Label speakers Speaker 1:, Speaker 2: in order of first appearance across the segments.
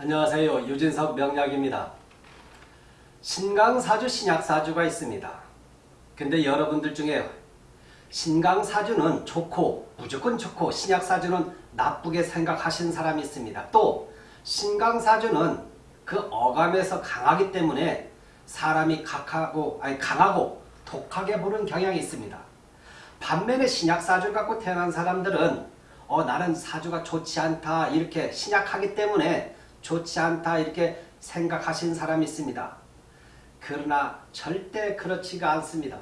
Speaker 1: 안녕하세요. 유진석 명약입니다. 신강사주, 신약사주가 있습니다. 근데 여러분들 중에 신강사주는 좋고 무조건 좋고 신약사주는 나쁘게 생각하시는 사람이 있습니다. 또 신강사주는 그 어감에서 강하기 때문에 사람이 각하고 아니 강하고 독하게 보는 경향이 있습니다. 반면에 신약사주를 갖고 태어난 사람들은 어 나는 사주가 좋지 않다 이렇게 신약하기 때문에 좋지 않다 이렇게 생각하신 사람이 있습니다. 그러나 절대 그렇지가 않습니다.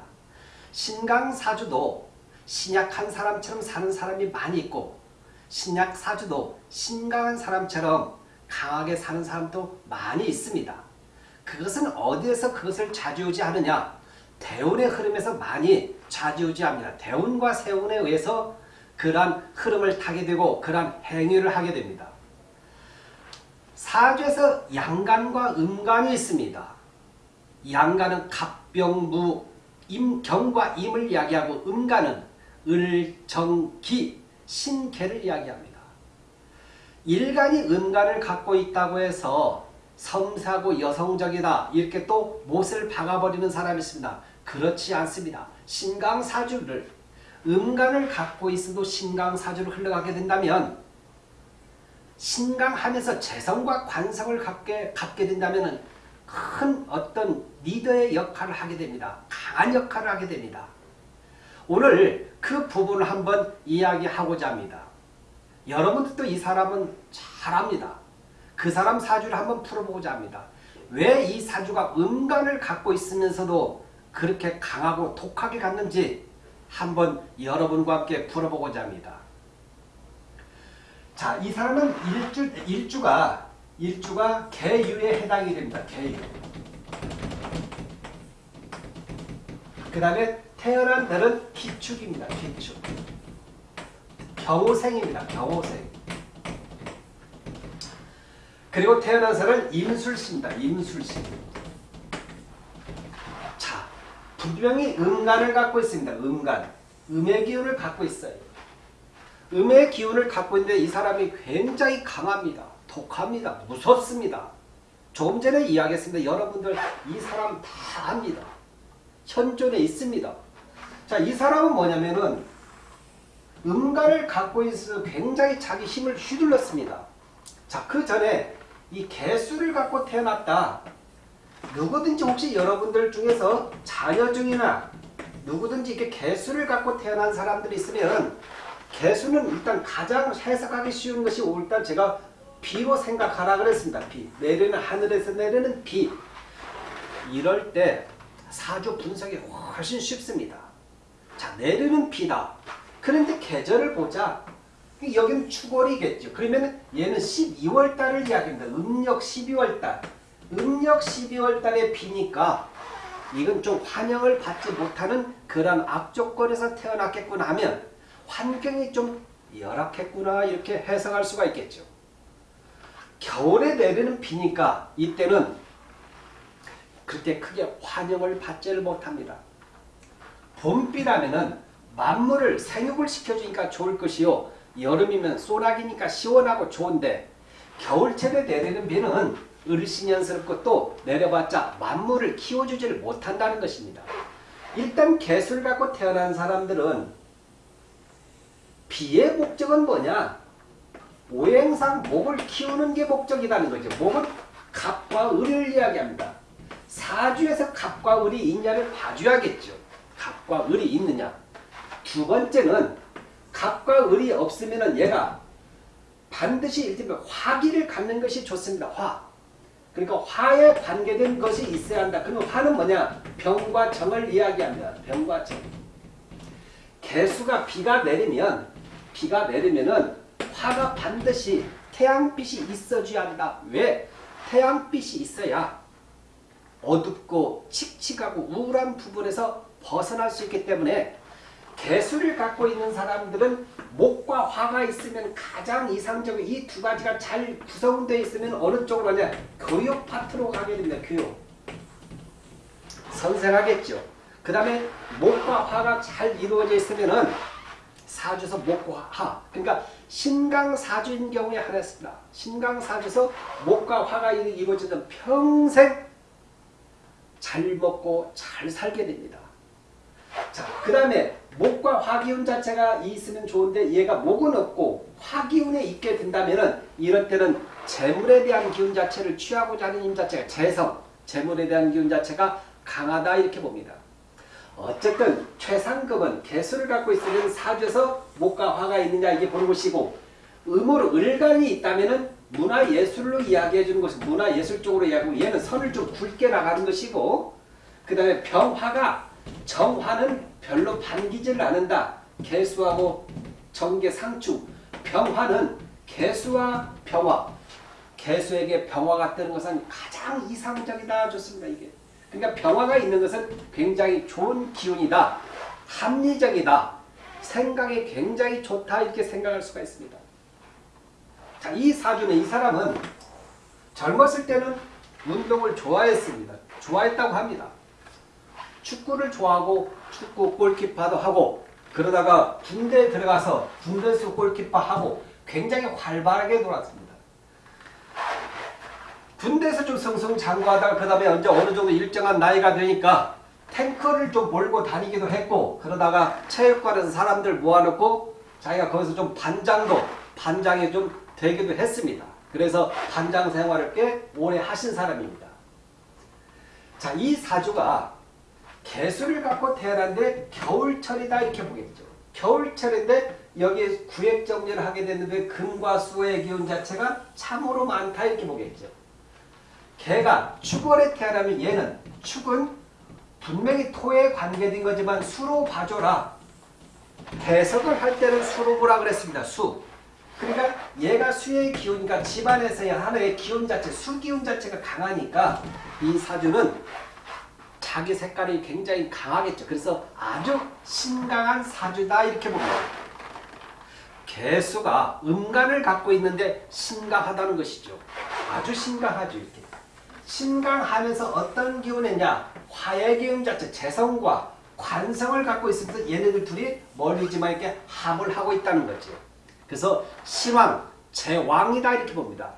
Speaker 1: 신강사주도 신약한 사람처럼 사는 사람이 많이 있고 신약사주도 신강한 사람처럼 강하게 사는 사람도 많이 있습니다. 그것은 어디에서 그것을 좌지우지하느냐 대운의 흐름에서 많이 좌지우지합니다. 대운과 세운에 의해서 그러한 흐름을 타게 되고 그러한 행위를 하게 됩니다. 사주에서 양간과 음간이 있습니다. 양간은 갑병무, 임 경과 임을 이야기하고 음간은 을, 정, 기, 신계를 이야기합니다. 일간이 음간을 갖고 있다고 해서 섬세하고 여성적이다 이렇게 또 못을 박아버리는 사람이 있습니다. 그렇지 않습니다. 신강사주를 음간을 갖고 있어도 신강사주로 흘러가게 된다면 신강하면서 재성과 관성을 갖게, 갖게 된다면 큰 어떤 리더의 역할을 하게 됩니다. 강한 역할을 하게 됩니다. 오늘 그 부분을 한번 이야기하고자 합니다. 여러분들도 이 사람은 잘합니다. 그 사람 사주를 한번 풀어보고자 합니다. 왜 이 사주가 음간을 갖고 있으면서도 그렇게 강하고 독하게 갔는지 한번 여러분과 함께 풀어보고자 합니다. 자, 이 사람은 일주, 일주가, 일주가 개유에 해당이 됩니다. 개유. 그 다음에 태어난 달은 기축입니다. 기축. 경호생입니다. 경호생. 그리고 태어난 살은 임술씨입니다. 임술씨. 자, 분명히 음간을 갖고 있습니다. 음간. 음의 기운을 갖고 있어요. 음의 기운을 갖고 있는데 이 사람이 굉장히 강합니다. 독합니다. 무섭습니다. 조금 전에 이야기했습니다. 여러분들 이 사람 다 압니다. 현존에 있습니다. 자, 이 사람은 뭐냐면은 음간을 갖고 있어 굉장히 자기 힘을 휘둘렀습니다. 자, 그 전에 이 개수를 갖고 태어났다. 누구든지 혹시 여러분들 중에서 자녀 중이나 누구든지 이렇게 개수를 갖고 태어난 사람들이 있으면 개수는 일단 가장 해석하기 쉬운 것이 일단 제가 비로 생각하라 그랬습니다. 비. 내리는 하늘에서 내리는 비. 이럴 때 사주 분석이 훨씬 쉽습니다. 자, 내리는 비다. 그런데 계절을 보자. 여기는 추월이겠죠. 그러면 얘는 12월 달을 이야기합니다. 음력 12월 달. 음력 12월 달에 비니까 이건 좀 환영을 받지 못하는 그런 악조건에서 태어났겠구나 하면 환경이 좀 열악했구나 이렇게 해석할 수가 있겠죠. 겨울에 내리는 비니까 이때는 그렇게 크게 환영을 받지를 못합니다. 봄비라면은 만물을 생육을 시켜주니까 좋을 것이요. 여름이면 소나기니까 시원하고 좋은데 겨울철에 내리는 비는 을신연스럽고 또 내려봤자 만물을 키워주지를 못한다는 것입니다. 일단 개수를 갖고 태어난 사람들은 비의 목적은 뭐냐? 오행상 목을 키우는 게 목적이라는 거죠. 목은 갑과 을을 이야기합니다. 사주에서 갑과 을이 있냐를 봐줘야겠죠. 갑과 을이 있느냐. 두 번째는 갑과 을이 없으면 얘가 반드시 일테면 화기를 갖는 것이 좋습니다. 화. 그러니까 화에 관계된 것이 있어야 한다. 그러면 화는 뭐냐? 병과 정을 이야기합니다. 병과 정. 개수가 비가 내리면 비가 내리면은 화가 반드시 태양빛이 있어줘야 한다. 왜? 태양빛이 있어야 어둡고 칙칙하고 우울한 부분에서 벗어날 수 있기 때문에 개수를 갖고 있는 사람들은 목과 화가 있으면 가장 이상적으로 이두 가지가 잘 구성되어 있으면 어느 쪽으로 가냐 교육 파트로 가게 됩니다. 교육. 선생하겠죠. 그 다음에 목과 화가 잘 이루어져 있으면 사주에서 목과 화. 그러니까 신강사주인 경우에 하나였습니다. 신강사주에서 목과 화가 이루어지는 평생 잘 먹고 잘 살게 됩니다. 자, 그 다음에 목과 화기운 자체가 있으면 좋은데 얘가 목은 없고 화기운에 있게 된다면 이럴 때는 재물에 대한 기운 자체를 취하고자 하는 힘 자체가 재성, 재물에 대한 기운 자체가 강하다 이렇게 봅니다. 어쨌든 최상급은 개수를 갖고 있으면 사주에서 목과 화가 있느냐 이게 보는 것이고 음으로 을간이 있다면 문화예술로 이야기해 주는 것은 문화예술 쪽으로 이야기하고 얘는 선을 좀 굵게 나가는 것이고 그 다음에 병화가 정화는 별로 반기지를 않는다. 개수하고 정계 상충 병화는 개수와 병화. 개수에게 병화가 뜨는 것은 가장 이상적이다. 좋습니다 이게 그러니까 병화가 있는 것은 굉장히 좋은 기운이다 합리적이다 생각이 굉장히 좋다 이렇게 생각할 수가 있습니다. 자, 이 사주는 이 사람은 젊었을 때는 운동을 좋아했습니다. 좋아했다고 합니다. 축구를 좋아하고 축구 골키퍼도 하고 그러다가 군대에 들어가서 군대에서 골키퍼 하고 굉장히 활발하게 놀았습니다. 군대에서 좀 승승장구하다가 그 다음에 언제 어느 정도 일정한 나이가 되니까 탱크를 좀 몰고 다니기도 했고 그러다가 체육관에서 사람들 모아놓고 자기가 거기서 좀 반장도 반장이 좀 되기도 했습니다. 그래서 반장 생활을 꽤 오래 하신 사람입니다. 자, 이 사주가 개수를 갖고 태어난데 겨울철이다 이렇게 보겠죠. 겨울철인데 여기에 구획정리를 하게 됐는데 금과 수의 기운 자체가 참으로 많다 이렇게 보겠죠. 개가 축월에 태어나면 얘는 축은 분명히 토에 관계된 거지만 수로 봐줘라. 해석을 할 때는 수로 보라 그랬습니다. 수. 그러니까 얘가 수의 기운이니까 집안에서의 하나의 기운 자체, 수 기운 자체가 강하니까 이 사주는 자기 색깔이 굉장히 강하겠죠. 그래서 아주 신강한 사주다 이렇게 봅니다. 개수가 음간을 갖고 있는데 신강하다는 것이죠. 아주 신강하죠. 이렇게. 신강하면서 어떤 기운이냐 화의 기운 자체 재성과 관성을 갖고 있으면서 얘네들 둘이 멀리지만 이렇게 합을 하고 있다는 거죠. 그래서 신왕, 제왕이다 이렇게 봅니다.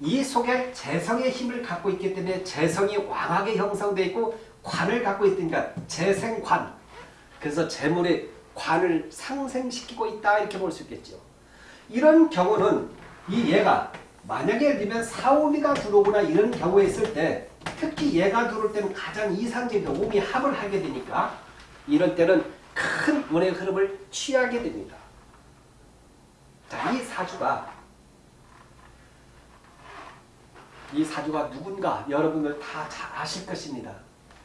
Speaker 1: 이 속에 재성의 힘을 갖고 있기 때문에 재성이 왕하게 형성되어 있고 관을 갖고 있으니까 재생관 그래서 재물의 관을 상생시키고 있다 이렇게 볼 수 있겠죠. 이런 경우는 이 얘가 만약에 예를 들면 사오미가 들어오거나 이런 경우에 있을 때 특히 얘가 들어올 때는 가장 이상적인 오미 합을 하게 되니까 이런 때는 큰 운의 흐름을 취하게 됩니다. 자, 이 사주가 이 사주가 누군가 여러분들 다 잘 아실 것입니다.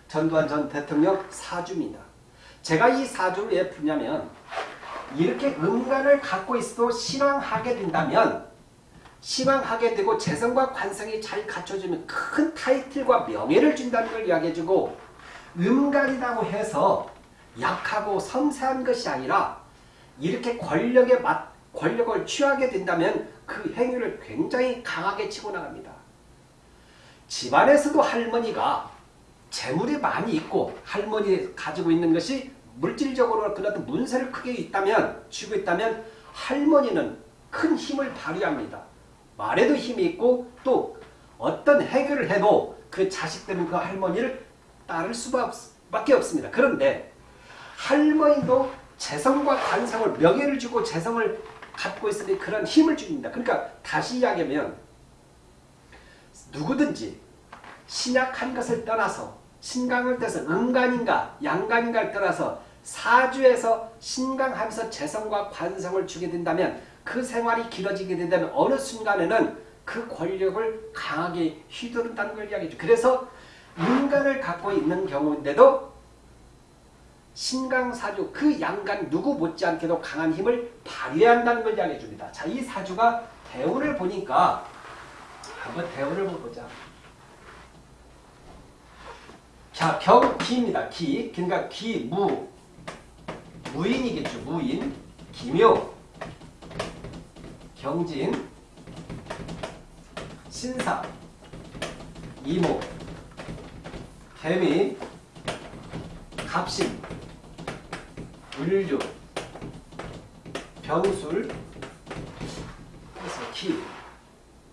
Speaker 1: 전두환 전 대통령 사주입니다. 제가 이 사주를 왜 푸냐면 이렇게 음간을 갖고 있어도 신앙하게 된다면 신앙하게 되고 재성과 관성이 잘 갖춰지면 큰 타이틀과 명예를 준다는 걸 이야기해주고 음간이라고 해서 약하고 섬세한 것이 아니라 이렇게 권력에 맞, 권력을 취하게 된다면 그 행위를 굉장히 강하게 치고 나갑니다. 집안에서도 할머니가 재물이 많이 있고 할머니 가지고 있는 것이 물질적으로 그런 문세를 크게 있다면 쥐고 있다면 할머니는 큰 힘을 발휘합니다. 말에도 힘이 있고 또 어떤 해결을 해도 그 자식들은 그 할머니를 따를 수밖에 없습니다. 그런데 할머니도 재성과 관성을 명예를 주고 재성을 갖고 있으니 그런 힘을 줍니다. 그러니까 다시 이야기하면 누구든지 신약한 것을 떠나서 신강을 떠서 음간인가 양간인가를 떠나서 사주에서 신강하면서 재성과 관성을 주게 된다면 그 생활이 길어지게 된다면 어느 순간에는 그 권력을 강하게 휘두른다는 걸 이야기해줘. 그래서 인간을 갖고 있는 경우인데도 신강사주 그 양간 누구 못지않게도 강한 힘을 발휘해야 한다는 걸 이야기해 줍니다. 자, 이 사주가 대운을 보니까 한번 대운을 보자. 자, 경, 기입니다. 기. 그러니까 기, 무. 무인이겠죠. 무인. 기묘. 경진. 신사. 이모. 개미. 갑신. 병술 그래서 기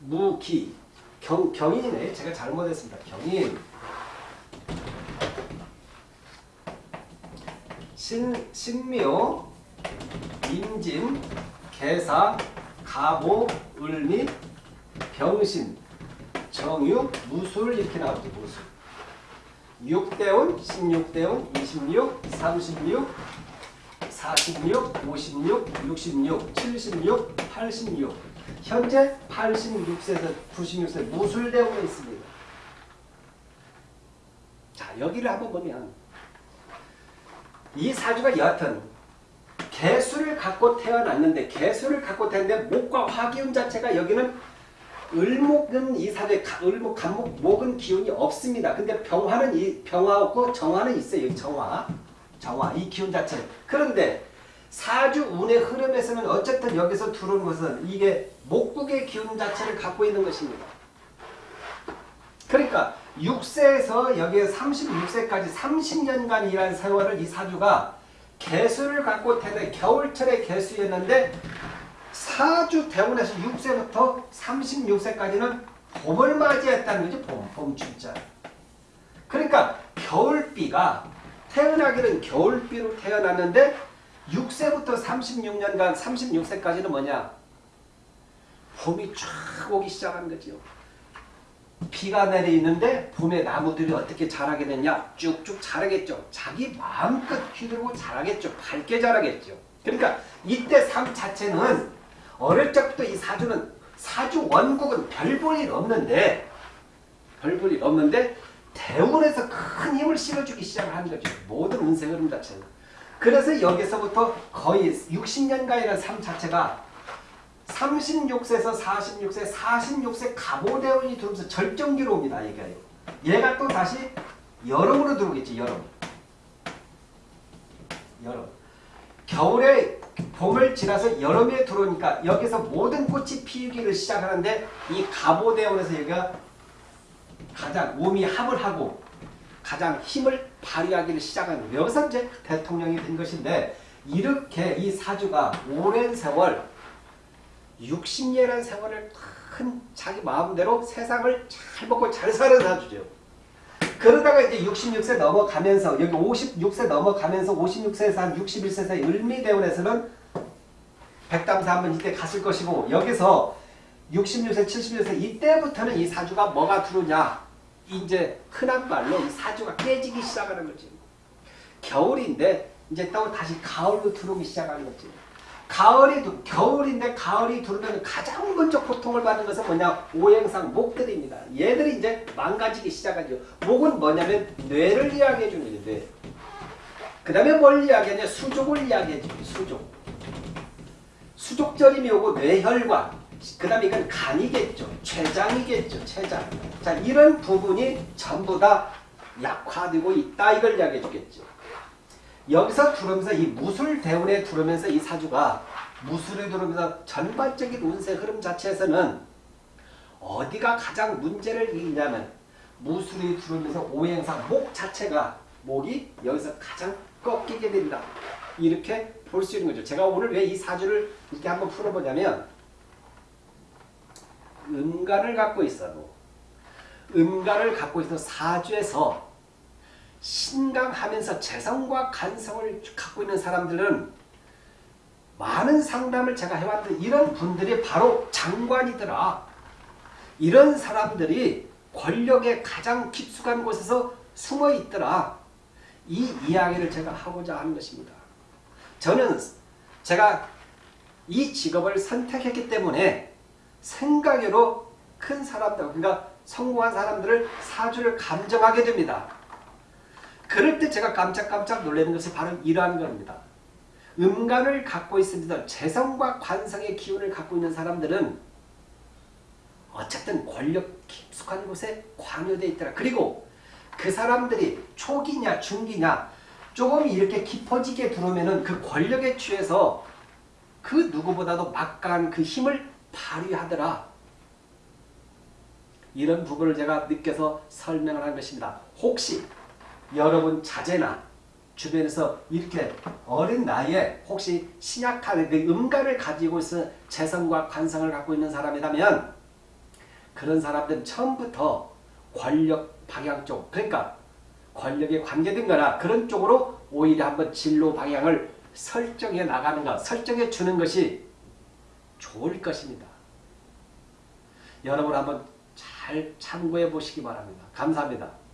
Speaker 1: 무기 경, 경인이네 제가 잘못했습니다 경인 신, 신묘 임진 개사 가보 을미 병신 정유 무술 이렇게 나오죠 무술 6대운 16대운 26 36 46 56 66 76 86 현재 86세에서 96세 무술대운에 있습니다. 자 여기를 한번 보면 이 사주가 여하튼 개수를 갖고 태어났는데 개수를 갖고 태어났는데 목과 화기운 자체가 여기는 을목은 이 사주에 가- 을목, 간목, 목은 기운이 없습니다. 근데 병화는 이 병화 없고 정화는 있어요. 정화, 정화 이 기운 자체. 그런데 사주 운의 흐름에서는 어쨌든 여기서 들어온 것은 이게 목국의 기운 자체를 갖고 있는 것입니다. 그러니까 6세에서 여기에 36세까지 30년간 일한 세월을 이 사주가 개수를 갖고 태어난 겨울철의 개수였는데 사주 대운에서 6세부터 36세까지는 봄을 맞이했다는 거지 봄, 봄춘자 그러니까 겨울비가 태어나기는 겨울비로 태어났는데 6세부터 36년간 36세까지는 뭐냐? 봄이 쫙 오기 시작한 거지요 비가 내리는데 봄에 나무들이 어떻게 자라게 되냐 쭉쭉 자라겠죠 자기 마음껏 휘두르고 자라겠죠 밝게 자라겠죠 그러니까 이때 삶 자체는 어릴 적부터 이 사주는 사주 원국은 별 볼 일 없는데 별 볼 일 없는데 대운에서 큰 힘을 실어주기 시작을 하는 거죠. 모든 운세 흐름 자체는. 그래서 여기서부터 거의 60년간이라는 삶 자체가 36세에서 46세, 46세 가보대운이 들어오면서 절정기로 옵니다. 얘가요. 얘가 또 다시 여름으로 들어오겠지. 여름. 여름. 겨울에 봄을 지나서 여름에 들어오니까 여기서 모든 꽃이 피우기를 시작하는데 이 가보대원에서 여기가 가장 몸이 합을 하고 가장 힘을 발휘하기를 시작하는. 여기서 이제 대통령이 된 것인데 이렇게 이 사주가 오랜 세월 60년이라는 세월을 큰 자기 마음대로 세상을 잘 먹고 잘 사는 사주죠. 그러다가 이제 66세 넘어가면서 여기 56세 넘어가면서 56세에서 한 61세 사이 을미대원에서는 백담사 한번 이때 갔을 것이고 여기서 66세 76세 이때부터는 이 사주가 뭐가 들어오냐? 이제 흔한 말로 이 사주가 깨지기 시작하는 거지. 겨울인데 이제 또 다시 가을로 들어오기 시작하는 거지 가을이 도- 겨울인데 가을이 들어오면 가장 먼저 고통을 받는 것은 뭐냐 오행상 목들입니다. 얘들이 이제 망가지기 시작하죠. 목은 뭐냐면 뇌를 이야기해 주는. 뇌. 그 다음에 뭘 이야기하냐 수족을 이야기해 주죠. 수족. 수족절임이 오고 뇌혈관 그 다음에 이건 간이겠죠. 췌장이겠죠. 췌장. 자 이런 부분이 전부 다 약화되고 있다 이걸 이야기해 주겠죠. 여기서 들어오면서 이 무술 대운에 들어오면서 이 사주가 무술에 들어오면서 전반적인 운세 흐름 자체에서는 어디가 가장 문제를 일냐면 무술이 들어오면서 오행상 목 자체가 목이 여기서 가장 꺾이게 된다. 이렇게 볼 수 있는 거죠. 제가 오늘 왜 이 사주를 이렇게 한번 풀어보냐면 음간을 갖고 있어도 음간을 갖고 있어 사주에서 신강하면서 재성과 간성을 갖고 있는 사람들은 많은 상담을 제가 해왔는데 이런 분들이 바로 장관이더라. 이런 사람들이 권력의 가장 깊숙한 곳에서 숨어 있더라. 이 이야기를 제가 하고자 하는 것입니다. 저는 제가 이 직업을 선택했기 때문에 생각으로 큰 사람들, 그러니까 성공한 사람들을 사주를 감정하게 됩니다. 그럴 때 제가 깜짝깜짝 놀라는 것이 바로 이러한 겁니다. 음간을 갖고 있습니다. 재성과 관성의 기운을 갖고 있는 사람들은 어쨌든 권력 깊숙한 곳에 관여되어 있더라. 그리고 그 사람들이 초기냐 중기냐 조금 이렇게 깊어지게 들어오면은 그 권력에 취해서 그 누구보다도 막강한 그 힘을 발휘하더라. 이런 부분을 제가 느껴서 설명을 한 것입니다. 혹시 여러분 자제나 주변에서 이렇게 어린 나이에 혹시 신약한 그 음간을 가지고 있어 재성과 관성을 갖고 있는 사람이라면 그런 사람들은 처음부터 권력 방향 쪽 그러니까 권력에 관계된 거나 그런 쪽으로 오히려 한번 진로 방향을 설정해 나가는 것, 설정해 주는 것이 좋을 것입니다. 여러분 한번 잘 참고해 보시기 바랍니다. 감사합니다.